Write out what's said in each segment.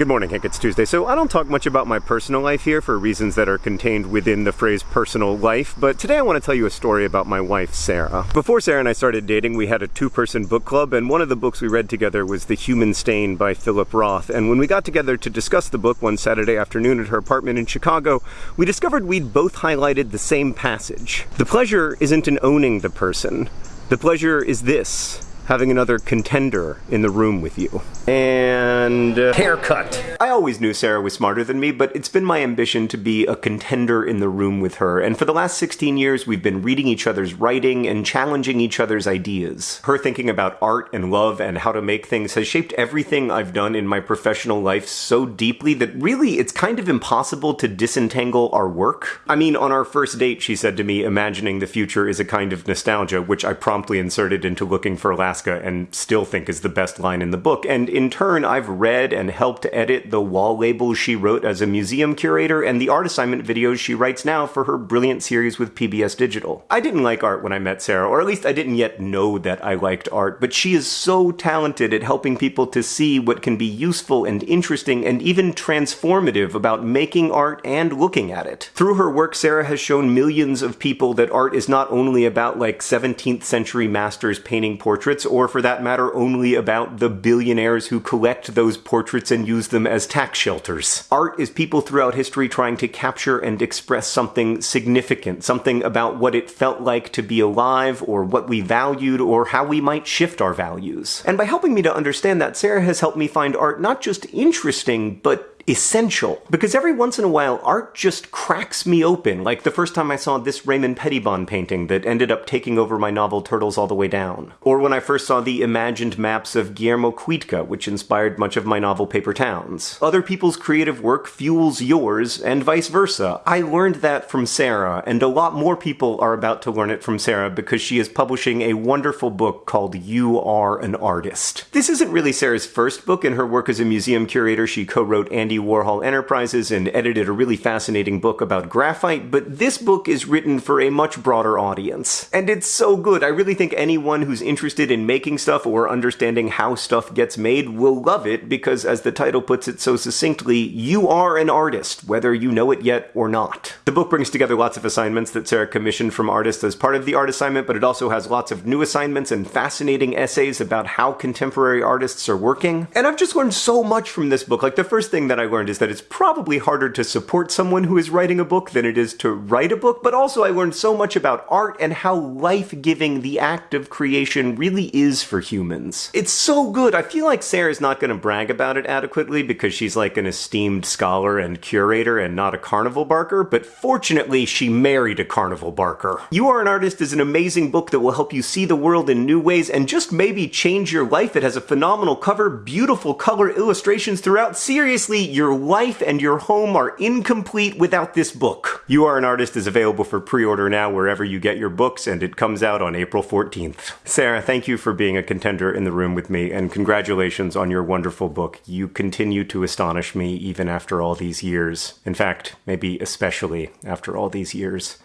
Good morning, Hank. It's Tuesday. So, I don't talk much about my personal life here for reasons that are contained within the phrase personal life, but today I want to tell you a story about my wife, Sarah. Before Sarah and I started dating, we had a two person book club, and one of the books we read together was The Human Stain by Philip Roth. And when we got together to discuss the book one Saturday afternoon at her apartment in Chicago, we discovered we'd both highlighted the same passage. The pleasure isn't in owning the person, the pleasure is this having another contender in the room with you. And uh, haircut. I always knew Sarah was smarter than me, but it's been my ambition to be a contender in the room with her. And for the last 16 years, we've been reading each other's writing and challenging each other's ideas. Her thinking about art and love and how to make things has shaped everything I've done in my professional life so deeply that really it's kind of impossible to disentangle our work. I mean, on our first date, she said to me, imagining the future is a kind of nostalgia, which I promptly inserted into looking for last Alaska and still think is the best line in the book. And in turn, I've read and helped edit the wall labels she wrote as a museum curator and the art assignment videos she writes now for her brilliant series with PBS Digital. I didn't like art when I met Sarah, or at least I didn't yet know that I liked art, but she is so talented at helping people to see what can be useful and interesting and even transformative about making art and looking at it. Through her work, Sarah has shown millions of people that art is not only about like 17th century masters painting portraits or for that matter only about the billionaires who collect those portraits and use them as tax shelters. Art is people throughout history trying to capture and express something significant, something about what it felt like to be alive, or what we valued, or how we might shift our values. And by helping me to understand that, Sarah has helped me find art not just interesting, but essential. Because every once in a while, art just cracks me open, like the first time I saw this Raymond Pettibon painting that ended up taking over my novel Turtles All the Way Down. Or when I first saw the imagined maps of Guillermo Kuitca, which inspired much of my novel Paper Towns. Other people's creative work fuels yours, and vice versa. I learned that from Sarah, and a lot more people are about to learn it from Sarah because she is publishing a wonderful book called You Are an Artist. This isn't really Sarah's first book. In her work as a museum curator, she co-wrote Andy Warhol Enterprises and edited a really fascinating book about graphite, but this book is written for a much broader audience. And it's so good. I really think anyone who's interested in making stuff or understanding how stuff gets made will love it because, as the title puts it so succinctly, you are an artist, whether you know it yet or not. The book brings together lots of assignments that Sarah commissioned from artists as part of the art assignment, but it also has lots of new assignments and fascinating essays about how contemporary artists are working. And I've just learned so much from this book. Like, the first thing that I learned is that it's probably harder to support someone who is writing a book than it is to write a book, but also I learned so much about art and how life-giving the act of creation really is for humans. It's so good. I feel like Sarah's not going to brag about it adequately because she's like an esteemed scholar and curator and not a carnival barker, but fortunately she married a carnival barker. You Are an Artist is an amazing book that will help you see the world in new ways and just maybe change your life. It has a phenomenal cover, beautiful color illustrations throughout. Seriously, your life and your home are incomplete without this book. You Are an Artist is available for pre-order now wherever you get your books, and it comes out on April 14th. Sarah, thank you for being a contender in the room with me, and congratulations on your wonderful book. You continue to astonish me even after all these years. In fact, maybe especially after all these years.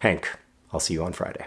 Hank, I'll see you on Friday.